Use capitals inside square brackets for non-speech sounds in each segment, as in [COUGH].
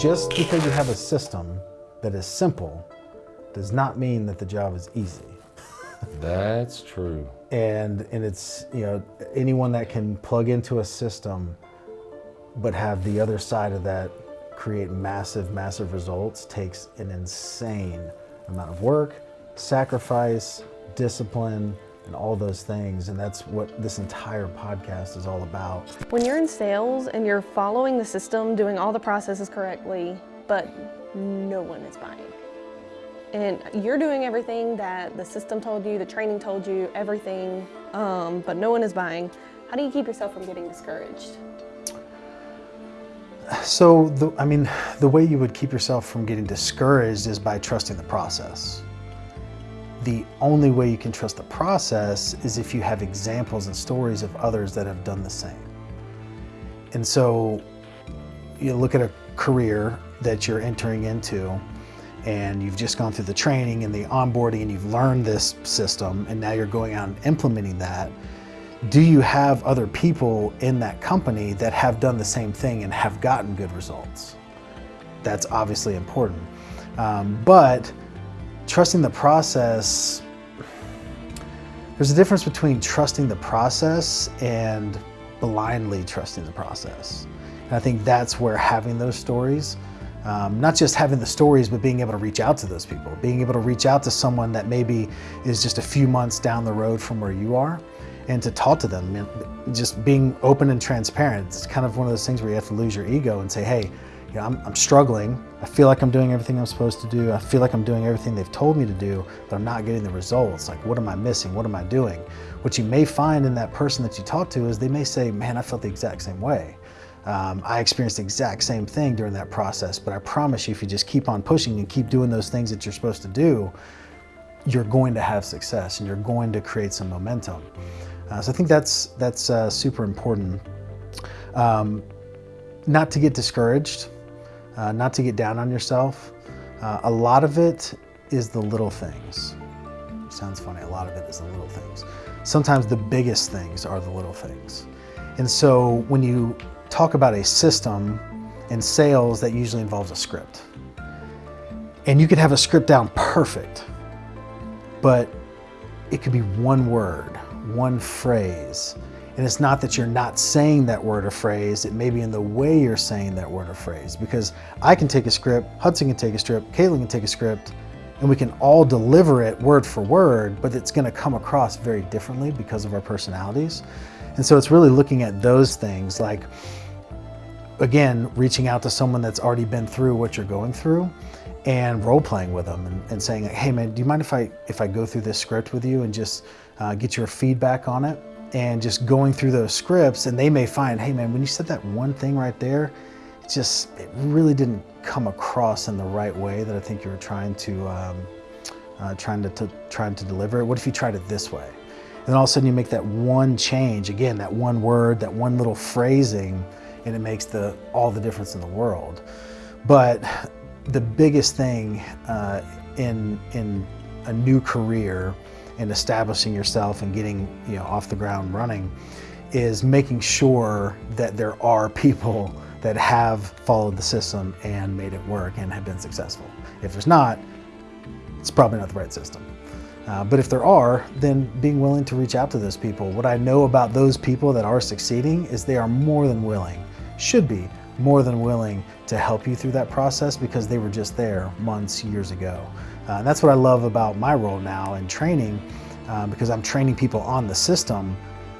just because you have a system that is simple does not mean that the job is easy. That's true. And, and it's, you know, anyone that can plug into a system but have the other side of that create massive, massive results takes an insane amount of work, sacrifice, discipline, and all those things. And that's what this entire podcast is all about. When you're in sales and you're following the system, doing all the processes correctly, but no one is buying. And you're doing everything that the system told you, the training told you, everything, um, but no one is buying. How do you keep yourself from getting discouraged? So, the, I mean, the way you would keep yourself from getting discouraged is by trusting the process. The only way you can trust the process is if you have examples and stories of others that have done the same. And so you look at a career that you're entering into and you've just gone through the training and the onboarding and you've learned this system and now you're going out and implementing that. Do you have other people in that company that have done the same thing and have gotten good results? That's obviously important. Um, but trusting the process, there's a difference between trusting the process and blindly trusting the process. And I think that's where having those stories, um, not just having the stories, but being able to reach out to those people, being able to reach out to someone that maybe is just a few months down the road from where you are and to talk to them, just being open and transparent. It's kind of one of those things where you have to lose your ego and say, hey, you know, I'm, I'm, struggling. I feel like I'm doing everything I'm supposed to do. I feel like I'm doing everything they've told me to do, but I'm not getting the results. Like, what am I missing? What am I doing? What you may find in that person that you talk to is they may say, man, I felt the exact same way. Um, I experienced the exact same thing during that process, but I promise you, if you just keep on pushing and keep doing those things that you're supposed to do, you're going to have success and you're going to create some momentum. Uh, so I think that's, that's uh, super important. Um, not to get discouraged uh, not to get down on yourself. Uh, a lot of it is the little things. Sounds funny, a lot of it is the little things. Sometimes the biggest things are the little things. And so when you talk about a system in sales, that usually involves a script. And you could have a script down perfect, but it could be one word, one phrase, and it's not that you're not saying that word or phrase, it may be in the way you're saying that word or phrase. Because I can take a script, Hudson can take a script, Caitlin can take a script, and we can all deliver it word for word, but it's gonna come across very differently because of our personalities. And so it's really looking at those things like, again, reaching out to someone that's already been through what you're going through and role playing with them and, and saying, hey man, do you mind if I, if I go through this script with you and just uh, get your feedback on it? And just going through those scripts and they may find, hey man, when you said that one thing right there, it just, it really didn't come across in the right way that I think you were trying to, um, uh, trying to, to, trying to deliver it. What if you tried it this way? And then all of a sudden you make that one change, again, that one word, that one little phrasing, and it makes the, all the difference in the world. But the biggest thing uh, in, in a new career and establishing yourself and getting you know off the ground running is making sure that there are people that have followed the system and made it work and have been successful. If there's not, it's probably not the right system. Uh, but if there are, then being willing to reach out to those people. What I know about those people that are succeeding is they are more than willing, should be more than willing to help you through that process because they were just there months, years ago. Uh, and that's what I love about my role now in training uh, because I'm training people on the system,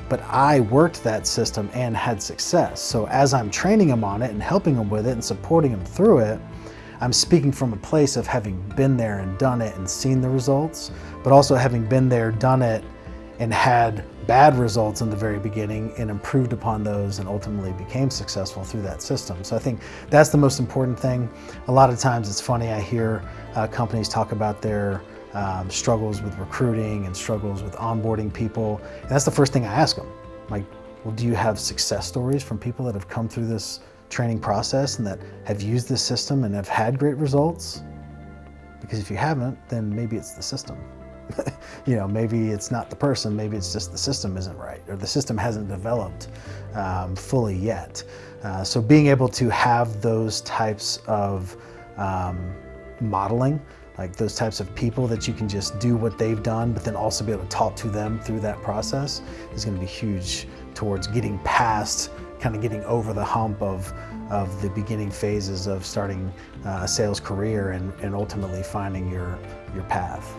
but I worked that system and had success. So as I'm training them on it and helping them with it and supporting them through it, I'm speaking from a place of having been there and done it and seen the results, but also having been there, done it, and had bad results in the very beginning and improved upon those and ultimately became successful through that system. So I think that's the most important thing. A lot of times it's funny, I hear uh, companies talk about their um, struggles with recruiting and struggles with onboarding people. And that's the first thing I ask them. Like, well, do you have success stories from people that have come through this training process and that have used this system and have had great results? Because if you haven't, then maybe it's the system. [LAUGHS] you know, maybe it's not the person, maybe it's just the system isn't right or the system hasn't developed um, fully yet. Uh, so being able to have those types of um, modeling, like those types of people that you can just do what they've done, but then also be able to talk to them through that process is going to be huge towards getting past, kind of getting over the hump of, of the beginning phases of starting uh, a sales career and, and ultimately finding your, your path.